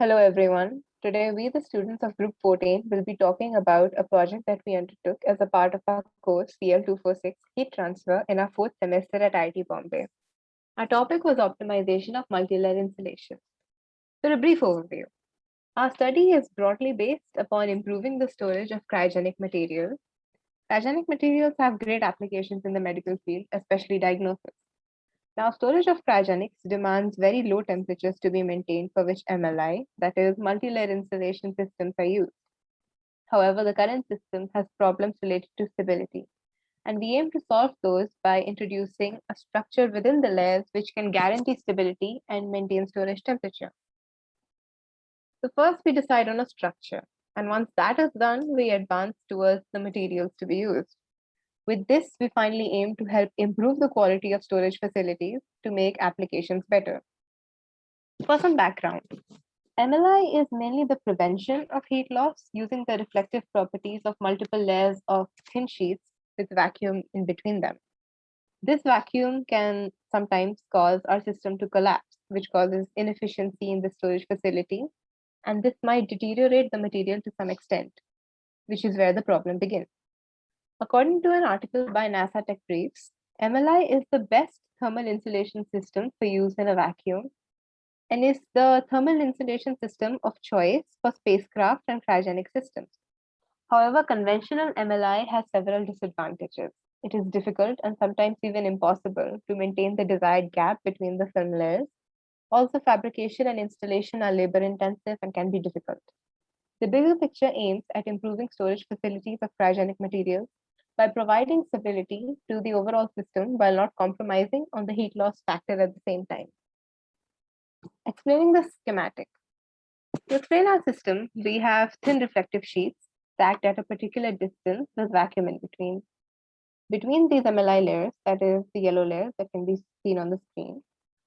Hello, everyone. Today, we, the students of Group 14, will be talking about a project that we undertook as a part of our course CL246 Heat Transfer in our fourth semester at IIT Bombay. Our topic was optimization of multi-layer insulation. For a brief overview. Our study is broadly based upon improving the storage of cryogenic materials. Cryogenic materials have great applications in the medical field, especially diagnosis. Now, storage of cryogenics demands very low temperatures to be maintained for which MLI, that is multi-layer insulation systems are used. However, the current system has problems related to stability. And we aim to solve those by introducing a structure within the layers which can guarantee stability and maintain storage temperature. So first we decide on a structure. And once that is done, we advance towards the materials to be used. With this, we finally aim to help improve the quality of storage facilities to make applications better. For some background, MLI is mainly the prevention of heat loss using the reflective properties of multiple layers of thin sheets with vacuum in between them. This vacuum can sometimes cause our system to collapse, which causes inefficiency in the storage facility, and this might deteriorate the material to some extent, which is where the problem begins. According to an article by NASA Tech Briefs, MLI is the best thermal insulation system for use in a vacuum and is the thermal insulation system of choice for spacecraft and cryogenic systems. However, conventional MLI has several disadvantages. It is difficult and sometimes even impossible to maintain the desired gap between the film layers. Also, fabrication and installation are labor intensive and can be difficult. The bigger picture aims at improving storage facilities of cryogenic materials by providing stability to the overall system while not compromising on the heat loss factor at the same time. Explaining the schematic. To explain our system, we have thin reflective sheets stacked at a particular distance with vacuum in between. Between these MLI layers, that is the yellow layer that can be seen on the screen,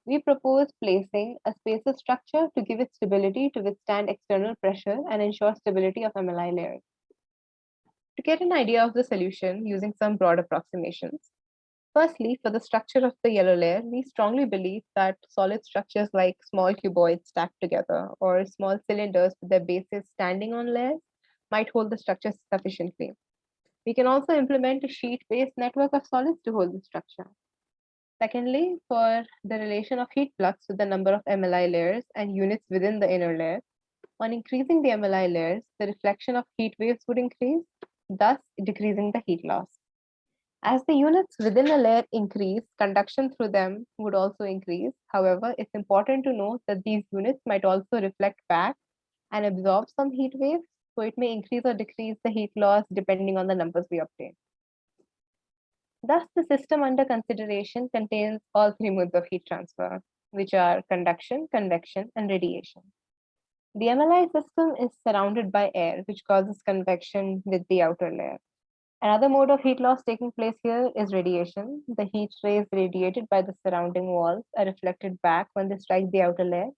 we propose placing a spacer structure to give it stability to withstand external pressure and ensure stability of MLI layers. To get an idea of the solution using some broad approximations, firstly, for the structure of the yellow layer, we strongly believe that solid structures like small cuboids stacked together or small cylinders with their bases standing on layers might hold the structure sufficiently. We can also implement a sheet-based network of solids to hold the structure. Secondly, for the relation of heat flux with the number of MLI layers and units within the inner layer, on increasing the MLI layers, the reflection of heat waves would increase thus decreasing the heat loss. As the units within a layer increase, conduction through them would also increase. However, it's important to note that these units might also reflect back and absorb some heat waves, so it may increase or decrease the heat loss depending on the numbers we obtain. Thus, the system under consideration contains all three modes of heat transfer, which are conduction, convection, and radiation. The MLI system is surrounded by air, which causes convection with the outer layer. Another mode of heat loss taking place here is radiation. The heat rays radiated by the surrounding walls are reflected back when they strike the outer layer,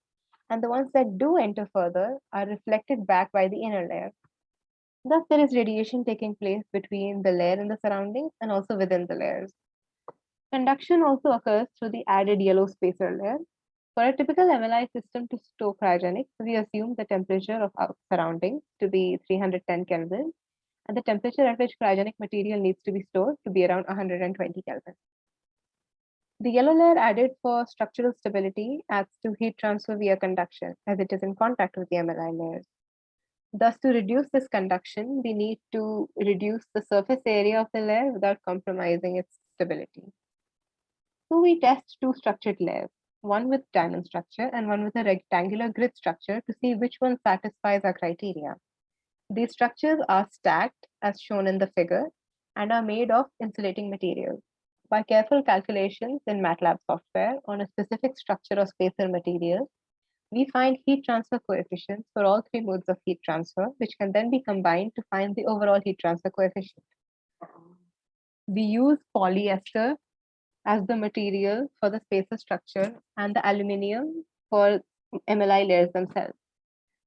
and the ones that do enter further are reflected back by the inner layer. Thus, there is radiation taking place between the layer and the surroundings and also within the layers. Conduction also occurs through the added yellow spacer layer, for a typical MLI system to store cryogenics, we assume the temperature of our surroundings to be 310 Kelvin and the temperature at which cryogenic material needs to be stored to be around 120 Kelvin. The yellow layer added for structural stability adds to heat transfer via conduction as it is in contact with the MLI layers. Thus, to reduce this conduction, we need to reduce the surface area of the layer without compromising its stability. So we test two structured layers one with diamond structure and one with a rectangular grid structure to see which one satisfies our criteria. These structures are stacked as shown in the figure and are made of insulating materials. By careful calculations in MATLAB software on a specific structure of spacer materials, we find heat transfer coefficients for all three modes of heat transfer, which can then be combined to find the overall heat transfer coefficient. We use polyester as the material for the spacer structure and the aluminium for MLI layers themselves.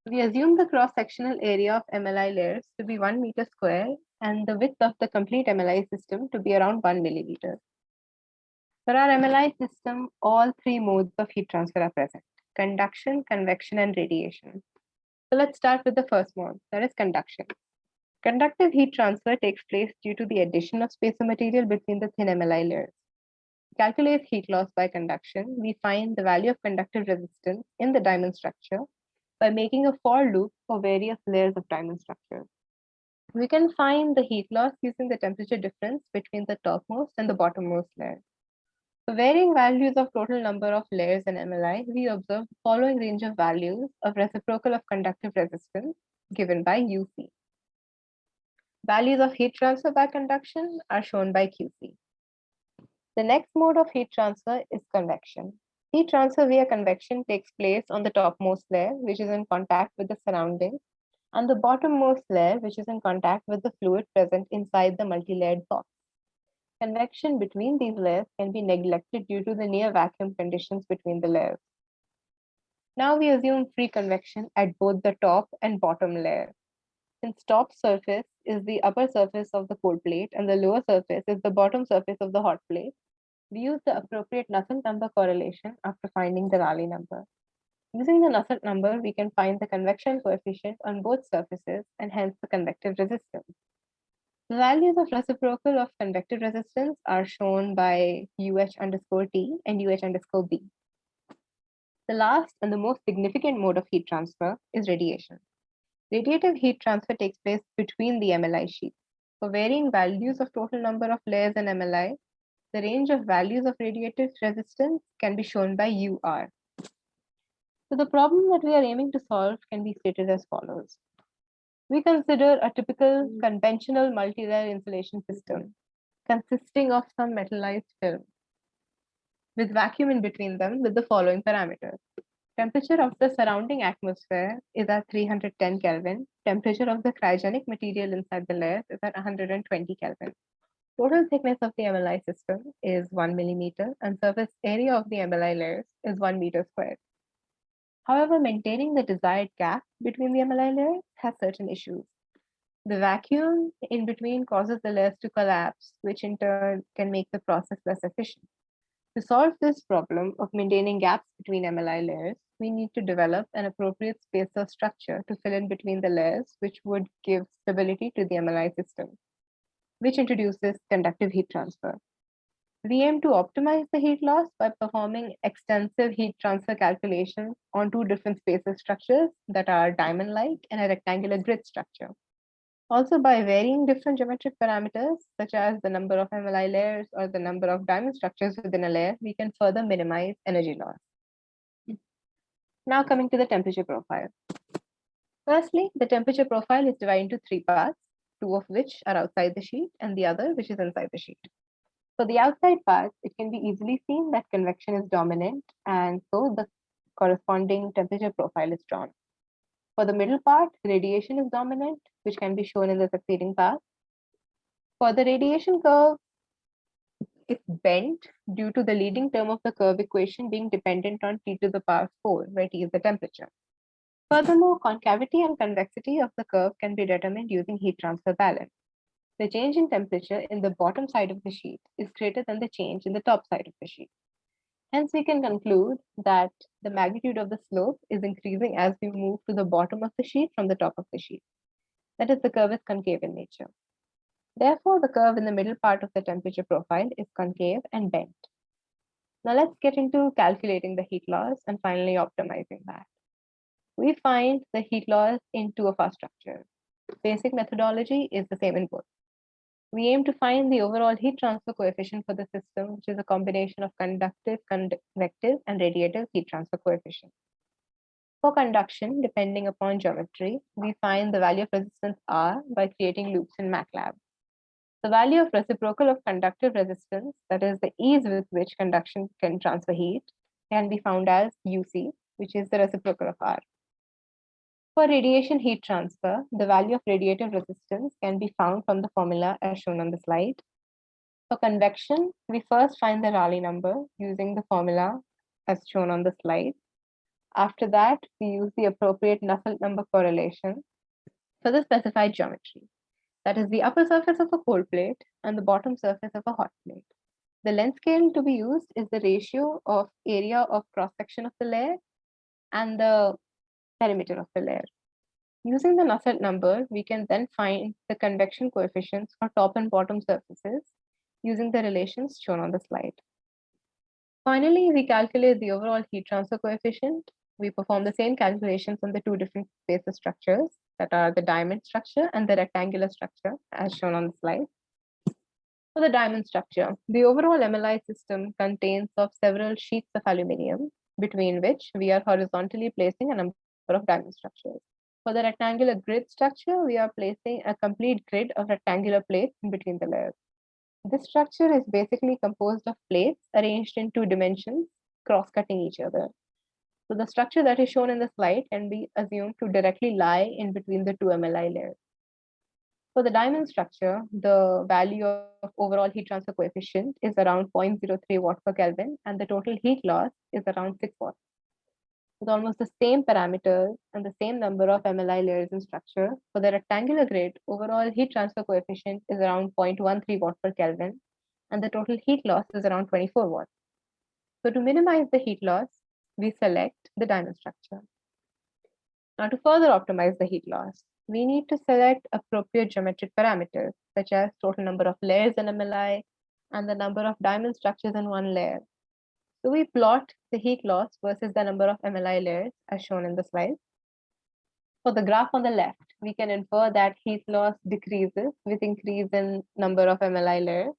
We assume the cross-sectional area of MLI layers to be 1 meter square and the width of the complete MLI system to be around 1 millimeter. For our MLI system, all three modes of heat transfer are present, conduction, convection, and radiation. So let's start with the first mode, that is conduction. Conductive heat transfer takes place due to the addition of spacer material between the thin MLI layers. Calculate heat loss by conduction, we find the value of conductive resistance in the diamond structure by making a for loop for various layers of diamond structure. We can find the heat loss using the temperature difference between the topmost and the bottommost layer. For varying values of total number of layers in MLI, we observe the following range of values of reciprocal of conductive resistance given by UC. Values of heat transfer by conduction are shown by QC. The next mode of heat transfer is convection. Heat transfer via convection takes place on the topmost layer, which is in contact with the surroundings, and the bottommost layer, which is in contact with the fluid present inside the multi-layered box. Convection between these layers can be neglected due to the near vacuum conditions between the layers. Now we assume free convection at both the top and bottom layer. Since top surface is the upper surface of the cold plate and the lower surface is the bottom surface of the hot plate, we use the appropriate Nusselt number correlation after finding the Rayleigh number. Using the Nusselt number, we can find the convection coefficient on both surfaces and hence the convective resistance. The values of reciprocal of convective resistance are shown by UH underscore T and UH underscore B. The last and the most significant mode of heat transfer is radiation. Radiative heat transfer takes place between the MLI sheets. For varying values of total number of layers in MLI, the range of values of radiative resistance can be shown by UR. So the problem that we are aiming to solve can be stated as follows. We consider a typical conventional multi-layer insulation system consisting of some metallized film with vacuum in between them with the following parameters. Temperature of the surrounding atmosphere is at 310 Kelvin. Temperature of the cryogenic material inside the layers is at 120 Kelvin. Total thickness of the MLI system is 1 millimeter and surface area of the MLI layers is 1 meter squared. However, maintaining the desired gap between the MLI layers has certain issues. The vacuum in between causes the layers to collapse, which in turn can make the process less efficient. To solve this problem of maintaining gaps between MLI layers, we need to develop an appropriate spacer structure to fill in between the layers, which would give stability to the MLI system, which introduces conductive heat transfer. We aim to optimize the heat loss by performing extensive heat transfer calculations on two different spacer structures that are diamond-like and a rectangular grid structure. Also by varying different geometric parameters, such as the number of MLI layers or the number of diamond structures within a layer, we can further minimize energy loss. Now coming to the temperature profile. Firstly, the temperature profile is divided into three parts, two of which are outside the sheet and the other which is inside the sheet. For the outside part, it can be easily seen that convection is dominant and so the corresponding temperature profile is drawn. For the middle part, radiation is dominant, which can be shown in the succeeding part. For the radiation curve, it's bent due to the leading term of the curve equation being dependent on T to the power 4, where T is the temperature. Furthermore, concavity and convexity of the curve can be determined using heat transfer balance the change in temperature in the bottom side of the sheet is greater than the change in the top side of the sheet. Hence, we can conclude that the magnitude of the slope is increasing as we move to the bottom of the sheet from the top of the sheet. That is, the curve is concave in nature. Therefore, the curve in the middle part of the temperature profile is concave and bent. Now let's get into calculating the heat loss and finally optimizing that. We find the heat loss in two of our structures. Basic methodology is the same in both. We aim to find the overall heat transfer coefficient for the system, which is a combination of conductive, convective, and radiative heat transfer coefficient. For conduction, depending upon geometry, we find the value of resistance R by creating loops in MATLAB. The value of reciprocal of conductive resistance, that is the ease with which conduction can transfer heat, can be found as UC, which is the reciprocal of R. For radiation heat transfer, the value of radiative resistance can be found from the formula as shown on the slide. For convection, we first find the Rayleigh number using the formula as shown on the slide. After that, we use the appropriate Nusselt number correlation for the specified geometry. That is the upper surface of a cold plate and the bottom surface of a hot plate. The length scale to be used is the ratio of area of cross section of the layer and the perimeter of the layer. Using the Nusselt number, we can then find the convection coefficients for top and bottom surfaces using the relations shown on the slide. Finally, we calculate the overall heat transfer coefficient. We perform the same calculations on the two different basis structures that are the diamond structure and the rectangular structure as shown on the slide. For the diamond structure, the overall MLI system contains of several sheets of aluminium between which we are horizontally placing a number of diamond structures. For the rectangular grid structure, we are placing a complete grid of rectangular plates in between the layers. This structure is basically composed of plates arranged in two dimensions, cross-cutting each other. So the structure that is shown in the slide can be assumed to directly lie in between the two MLI layers. For the diamond structure, the value of overall heat transfer coefficient is around 0.03 watt per Kelvin and the total heat loss is around 6 watts. With almost the same parameters and the same number of MLI layers in structure, for the rectangular grid, overall heat transfer coefficient is around 0.13 watt per Kelvin and the total heat loss is around 24 watts. So to minimize the heat loss, we select the diamond structure. Now to further optimize the heat loss, we need to select appropriate geometric parameters, such as total number of layers in MLI and the number of diamond structures in one layer. So we plot the heat loss versus the number of MLI layers as shown in the slide. For the graph on the left, we can infer that heat loss decreases with increase in number of MLI layers.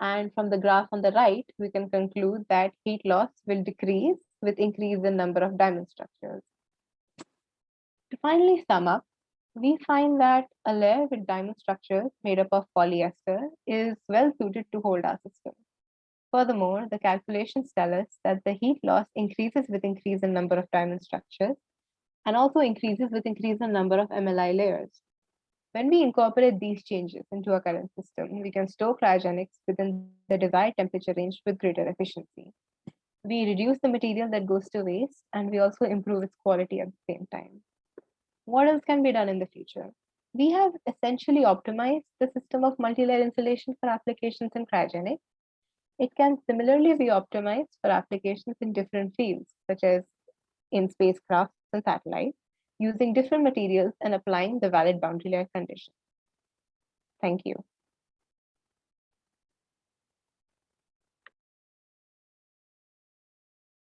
And from the graph on the right, we can conclude that heat loss will decrease with increase in number of diamond structures. To finally sum up, we find that a layer with diamond structures made up of polyester is well suited to hold our system. Furthermore, the calculations tell us that the heat loss increases with increase in number of diamond structures and also increases with increase in number of MLI layers. When we incorporate these changes into our current system, we can store cryogenics within the desired temperature range with greater efficiency. We reduce the material that goes to waste and we also improve its quality at the same time what else can be done in the future? We have essentially optimized the system of multi-layer insulation for applications in cryogenics. It can similarly be optimized for applications in different fields, such as in spacecraft and satellites, using different materials and applying the valid boundary layer conditions. Thank you.